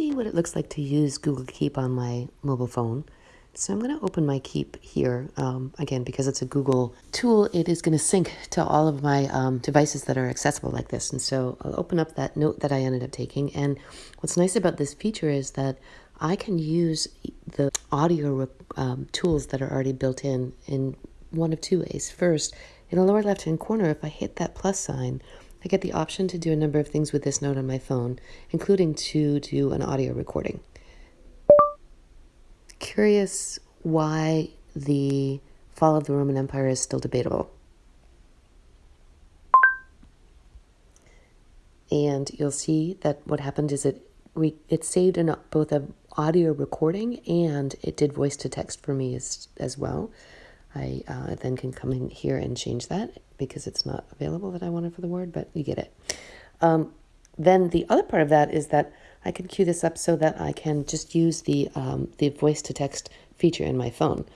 see what it looks like to use Google Keep on my mobile phone. So I'm going to open my Keep here. Um, again, because it's a Google tool, it is going to sync to all of my um, devices that are accessible like this. And so I'll open up that note that I ended up taking. And what's nice about this feature is that I can use the audio um, tools that are already built in in one of two ways. First, in the lower left hand corner, if I hit that plus sign, I get the option to do a number of things with this note on my phone, including to do an audio recording. Curious why the fall of the Roman Empire is still debatable. And you'll see that what happened is it re- it saved both an audio recording and it did voice to text for me as, as well. I uh, then can come in here and change that because it's not available that I wanted for the word, but you get it. Um, then the other part of that is that I can cue this up so that I can just use the, um, the voice to text feature in my phone.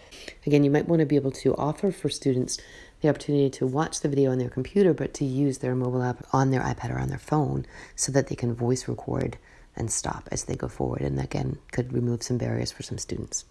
Again, you might want to be able to offer for students the opportunity to watch the video on their computer, but to use their mobile app on their iPad or on their phone so that they can voice record and stop as they go forward. And again, could remove some barriers for some students.